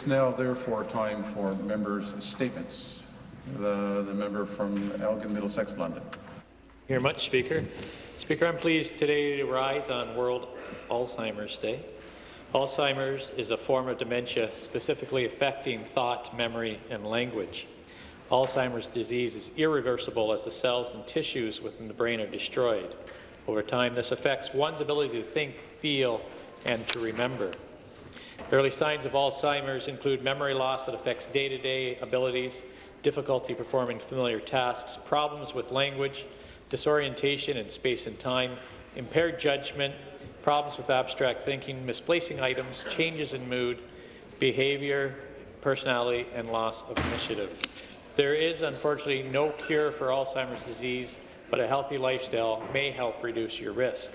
It's now therefore time for members' statements. The, the member from Elgin, Middlesex, London. Thank you very much, Speaker. Speaker, I'm pleased today to rise on World Alzheimer's Day. Alzheimer's is a form of dementia specifically affecting thought, memory, and language. Alzheimer's disease is irreversible as the cells and tissues within the brain are destroyed. Over time, this affects one's ability to think, feel, and to remember. Early signs of Alzheimer's include memory loss that affects day-to-day -day abilities, difficulty performing familiar tasks, problems with language, disorientation in space and time, impaired judgment, problems with abstract thinking, misplacing items, changes in mood, behaviour, personality, and loss of initiative. There is, unfortunately, no cure for Alzheimer's disease, but a healthy lifestyle may help reduce your risk.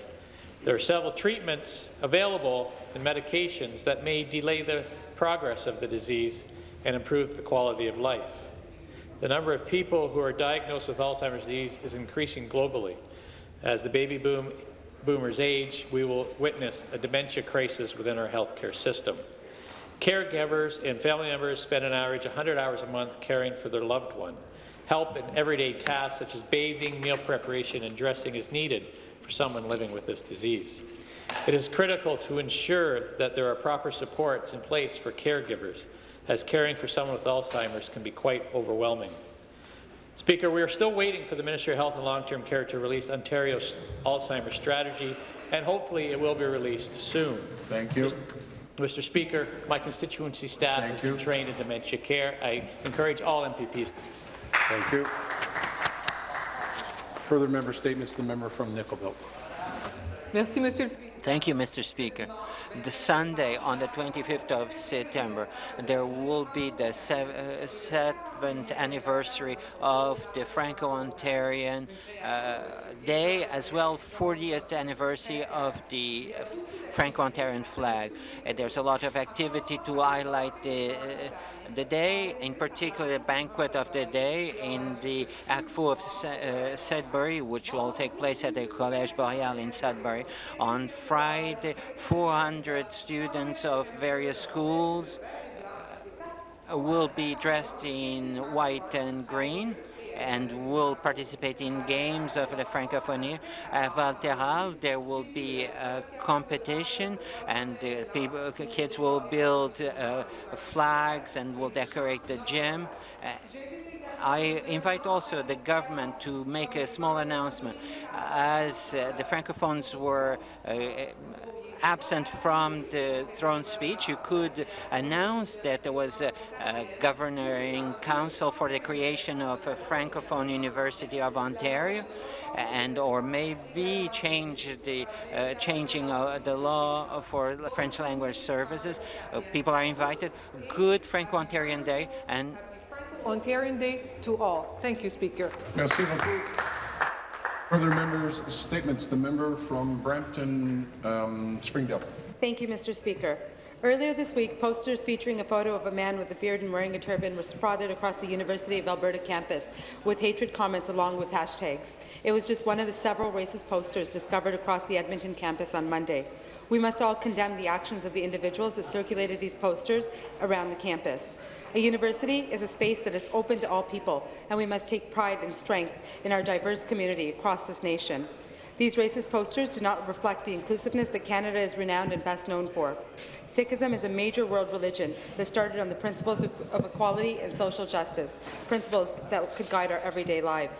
There are several treatments available and medications that may delay the progress of the disease and improve the quality of life. The number of people who are diagnosed with Alzheimer's disease is increasing globally. As the baby boom boomers age, we will witness a dementia crisis within our healthcare system. Caregivers and family members spend an average 100 hours a month caring for their loved one. Help in everyday tasks such as bathing, meal preparation, and dressing is needed for someone living with this disease. It is critical to ensure that there are proper supports in place for caregivers, as caring for someone with Alzheimer's can be quite overwhelming. Speaker, we are still waiting for the Ministry of Health and Long-Term Care to release Ontario's Alzheimer's strategy, and hopefully it will be released soon. Thank you. Mr. Speaker, my constituency staff Thank has you. been trained in dementia care. I encourage all MPPs. Thank you. Further member statements, the member from Nickel Merci, Monsieur. Thank you, Mr. Speaker. The Sunday, on the 25th of September, there will be the uh, seventh anniversary of the Franco-Ontarian uh, Day, as well 40th anniversary of the uh, Franco-Ontarian flag. Uh, there's a lot of activity to highlight the the day, in particular the banquet of the day in the ACFO of Sudbury, which will take place at the Collège Boreal in Sudbury. On Friday, 400 students of various schools uh, will be dressed in white and green and will participate in games of the Francophonie. At Valteral, there will be a competition, and the people, kids will build uh, flags and will decorate the gym. Uh, I invite also the government to make a small announcement. As uh, the Francophones were uh, absent from the throne speech, you could announce that there was a, a governing council for the creation of a Francophone University of Ontario and or maybe change the uh, changing uh, the law for French language services. Uh, people are invited. Good Franco-Ontarian Day and Ontarian Day to all. Thank you, Speaker. Merci beaucoup. Further members' statements. The member from Brampton, um, Springdale. Thank you, Mr. Speaker. Earlier this week, posters featuring a photo of a man with a beard and wearing a turban were spotted across the University of Alberta campus with hatred comments along with hashtags. It was just one of the several racist posters discovered across the Edmonton campus on Monday. We must all condemn the actions of the individuals that circulated these posters around the campus. A university is a space that is open to all people, and we must take pride and strength in our diverse community across this nation. These racist posters do not reflect the inclusiveness that Canada is renowned and best known for. Sikhism is a major world religion that started on the principles of, equality and social justice, principles that could guide our everyday lives.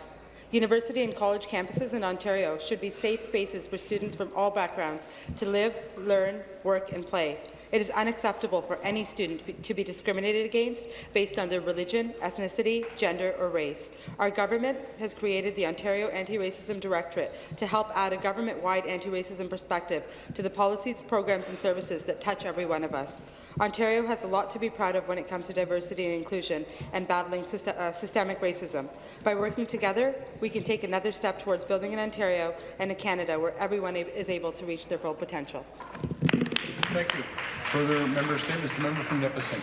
University and college campuses in Ontario should be safe spaces for students from all backgrounds to live, learn, work and play. It is unacceptable for any student to be discriminated against based on their religion, ethnicity, gender or race. Our government has created the Ontario Anti-Racism Directorate to help add a government-wide anti-racism perspective to the policies, programs and services that touch every one of us. Ontario has a lot to be proud of when it comes to diversity and inclusion and battling syst uh, systemic racism. By working together, we can take another step towards building an Ontario and a Canada where everyone is able to reach their full potential. Thank you. Further member statements. The member from Nipissing.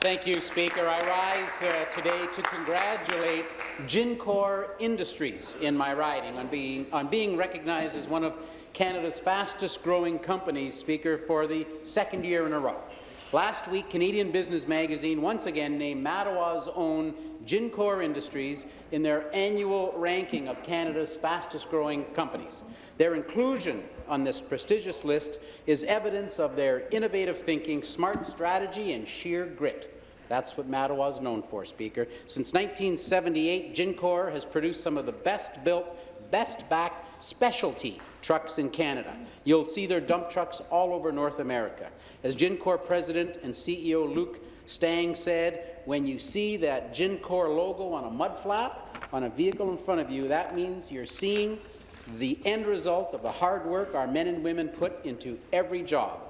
Thank you, Speaker. I rise uh, today to congratulate Gincor Industries in my riding on being, on being recognized as one of Canada's fastest-growing companies, Speaker, for the second year in a row. Last week, Canadian Business Magazine once again named Mattawa's own Gincor Industries in their annual ranking of Canada's fastest-growing companies. Their inclusion on this prestigious list is evidence of their innovative thinking, smart strategy, and sheer grit. That's what Mattawa is known for, Speaker. Since 1978, Gincor has produced some of the best-built, best-backed specialty trucks in Canada. You'll see their dump trucks all over North America. As Gincor President and CEO Luke Stang said, when you see that Gincor logo on a mud flap on a vehicle in front of you, that means you're seeing the end result of the hard work our men and women put into every job.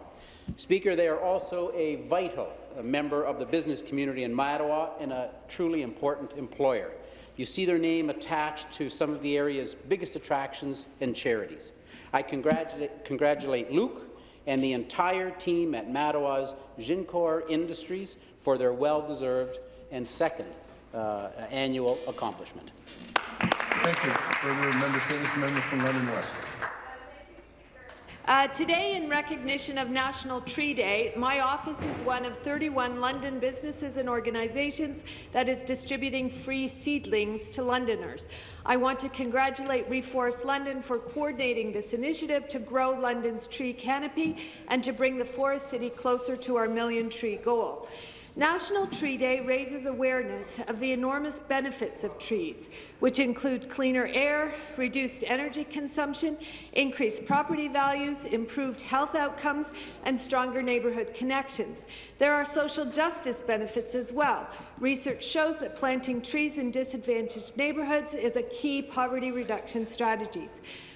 Speaker, they are also a vital member of the business community in Mattawa and a truly important employer. You see their name attached to some of the area's biggest attractions and charities. I congratulate, congratulate Luke and the entire team at Mattawa's Gincor Industries for their well-deserved and second uh, annual accomplishment. Thank you. Further member statements, member from London West. Uh, today, in recognition of National Tree Day, my office is one of 31 London businesses and organizations that is distributing free seedlings to Londoners. I want to congratulate Reforest London for coordinating this initiative to grow London's tree canopy and to bring the forest city closer to our million tree goal. National Tree Day raises awareness of the enormous benefits of trees, which include cleaner air, reduced energy consumption, increased property values, improved health outcomes, and stronger neighbourhood connections. There are social justice benefits as well. Research shows that planting trees in disadvantaged neighbourhoods is a key poverty reduction strategy.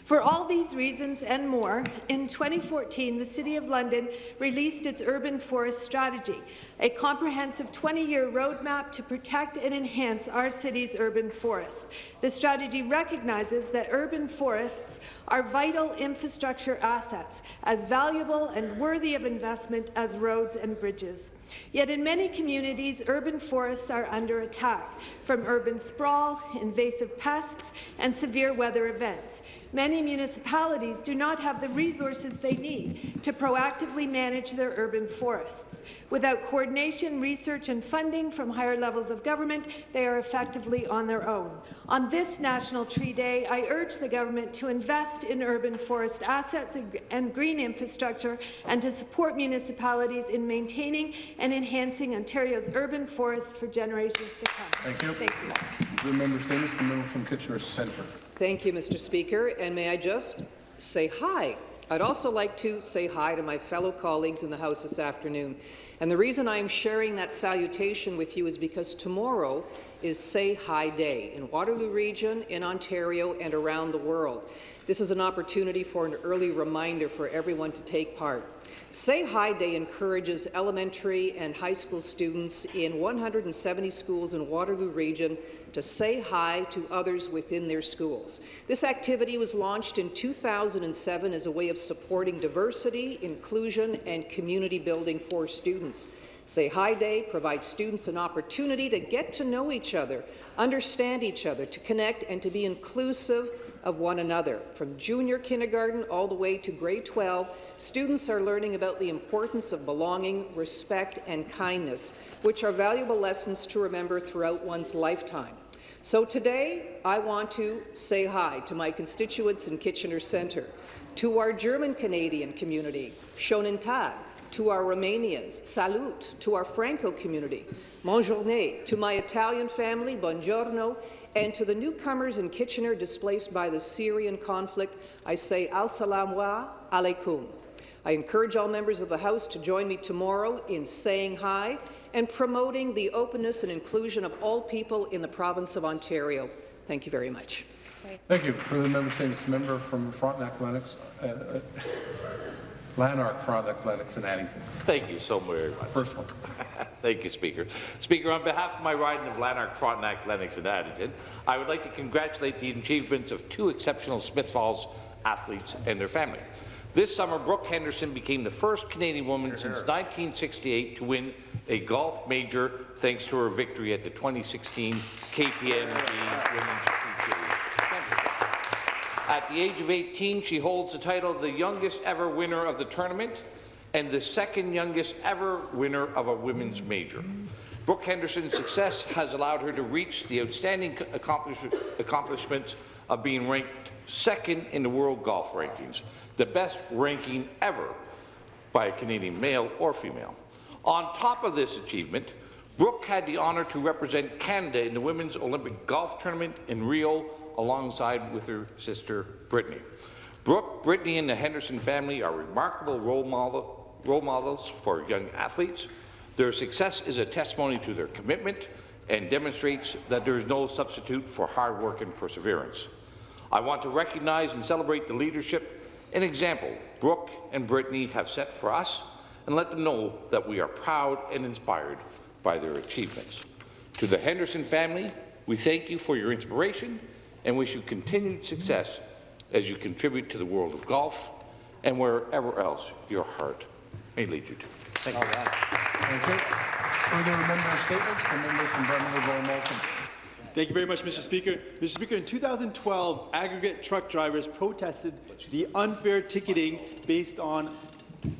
For all these reasons and more, in 2014, the City of London released its Urban Forest Strategy, a comprehensive 20-year roadmap to protect and enhance our city's urban forest. The strategy recognizes that urban forests are vital infrastructure assets, as valuable and worthy of investment as roads and bridges. Yet in many communities, urban forests are under attack from urban sprawl, invasive pests, and severe weather events. Many municipalities do not have the resources they need to proactively manage their urban forests. Without coordination, research, and funding from higher levels of government, they are effectively on their own. On this National Tree Day, I urge the government to invest in urban forest assets and green infrastructure and to support municipalities in maintaining and enhancing Ontario's urban forests for generations to come. Thank you. Thank you. The member statements, the member from Kitchener Centre. Thank you, Mr. Speaker, and may I just say hi. I'd also like to say hi to my fellow colleagues in the House this afternoon. And the reason I'm sharing that salutation with you is because tomorrow is Say Hi Day in Waterloo Region, in Ontario, and around the world. This is an opportunity for an early reminder for everyone to take part. Say Hi Day encourages elementary and high school students in 170 schools in Waterloo Region to say hi to others within their schools. This activity was launched in 2007 as a way of supporting diversity, inclusion, and community building for students. Say Hi Day provides students an opportunity to get to know each other, understand each other, to connect, and to be inclusive of one another. From junior kindergarten all the way to grade 12, students are learning about the importance of belonging, respect, and kindness, which are valuable lessons to remember throughout one's lifetime. So today, I want to say hi to my constituents in Kitchener Centre, to our German Canadian community, Schönen Tag, to our Romanians, Salut, to our Franco community, Bonjourne, to my Italian family, Buongiorno, and to the newcomers in Kitchener displaced by the Syrian conflict, I say al salam wa Alaikum. I encourage all members of the House to join me tomorrow in saying hi and promoting the openness and inclusion of all people in the province of Ontario. Thank you very much. Thank you. Further member statements, member from Frontenac, Lennox, uh, uh, Lanark, Frontenac, Lennox, and Addington. Thank you so very much. First one. Thank you, Speaker. Speaker, on behalf of my riding of Lanark, Frontenac, Lennox and Addington, I would like to congratulate the achievements of two exceptional Smith Falls athletes and their family. This summer, Brooke Henderson became the first Canadian woman since 1968 to win a golf major thanks to her victory at the 2016 KPMG Women's. At the age of 18, she holds the title of the youngest ever winner of the tournament and the second youngest ever winner of a women's major. Brooke Henderson's success has allowed her to reach the outstanding accomplish of being ranked second in the world golf rankings, the best ranking ever by a Canadian male or female. On top of this achievement, Brooke had the honour to represent Canada in the Women's Olympic Golf Tournament in Rio alongside with her sister Brittany. Brooke, Brittany and the Henderson family are remarkable role, model, role models for young athletes. Their success is a testimony to their commitment and demonstrates that there is no substitute for hard work and perseverance. I want to recognize and celebrate the leadership and example Brooke and Brittany have set for us and let them know that we are proud and inspired by their achievements. To the Henderson family, we thank you for your inspiration and wish you continued success as you contribute to the world of golf and wherever else your heart may lead you to. Thank you. Thank you. Further member statements, the member from Brown Malcolm. Thank you very much, Mr. Speaker. Mr. Speaker, in 2012, aggregate truck drivers protested the unfair ticketing based on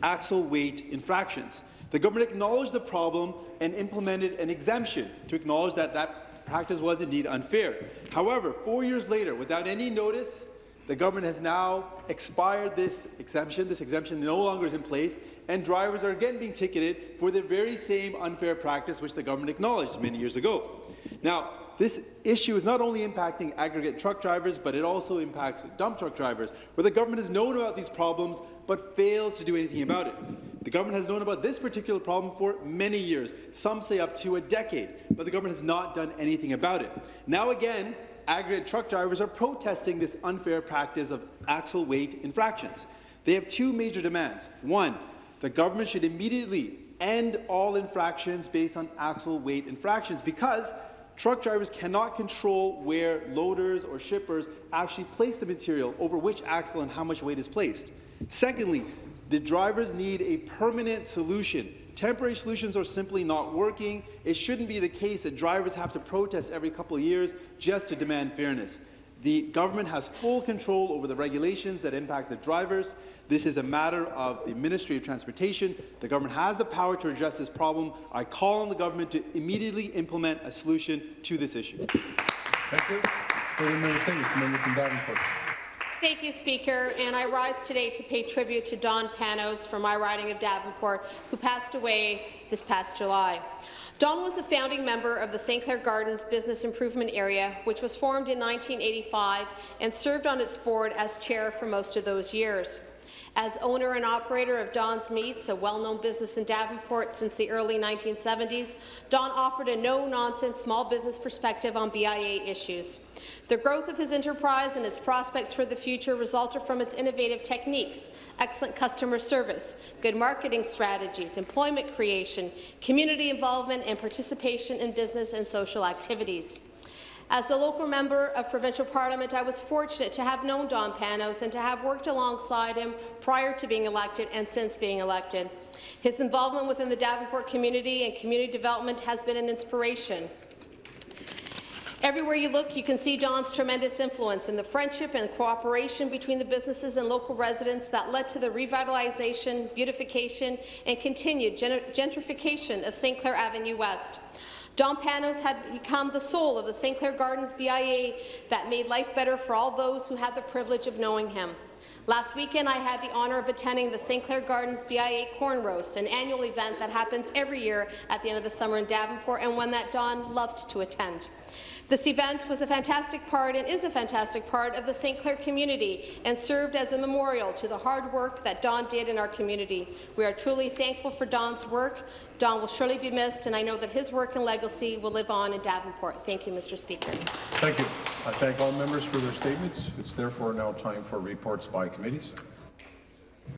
axle weight infractions. The government acknowledged the problem and implemented an exemption to acknowledge that that practice was indeed unfair. However, four years later, without any notice, the government has now expired this exemption. This exemption no longer is in place, and drivers are again being ticketed for the very same unfair practice which the government acknowledged many years ago. Now, this issue is not only impacting aggregate truck drivers, but it also impacts dump truck drivers, where the government has known about these problems but fails to do anything about it. The government has known about this particular problem for many years, some say up to a decade, but the government has not done anything about it. Now again, aggregate truck drivers are protesting this unfair practice of axle weight infractions. They have two major demands. One, the government should immediately end all infractions based on axle weight infractions because truck drivers cannot control where loaders or shippers actually place the material over which axle and how much weight is placed. Secondly, the drivers need a permanent solution. Temporary solutions are simply not working. It shouldn't be the case that drivers have to protest every couple of years just to demand fairness. The government has full control over the regulations that impact the drivers. This is a matter of the Ministry of Transportation. The government has the power to address this problem. I call on the government to immediately implement a solution to this issue. Thank you. Thank you, Speaker. And I rise today to pay tribute to Don Panos from my riding of Davenport, who passed away this past July. Don was a founding member of the St. Clair Gardens Business Improvement Area, which was formed in 1985 and served on its board as chair for most of those years. As owner and operator of Don's Meats, a well-known business in Davenport since the early 1970s, Don offered a no-nonsense small business perspective on BIA issues. The growth of his enterprise and its prospects for the future resulted from its innovative techniques, excellent customer service, good marketing strategies, employment creation, community involvement and participation in business and social activities. As the local member of provincial parliament, I was fortunate to have known Don Panos and to have worked alongside him prior to being elected and since being elected. His involvement within the Davenport community and community development has been an inspiration. Everywhere you look, you can see Don's tremendous influence in the friendship and cooperation between the businesses and local residents that led to the revitalization, beautification, and continued gentrification of St. Clair Avenue West. Don Panos had become the soul of the St. Clair Gardens BIA that made life better for all those who had the privilege of knowing him. Last weekend, I had the honour of attending the St. Clair Gardens BIA Corn Roast, an annual event that happens every year at the end of the summer in Davenport and one that Don loved to attend. This event was a fantastic part and is a fantastic part of the St. Clair community and served as a memorial to the hard work that Don did in our community. We are truly thankful for Don's work. Don will surely be missed, and I know that his work and legacy will live on in Davenport. Thank you, Mr. Speaker. Thank you. I thank all members for their statements. It's therefore now time for reports by committees.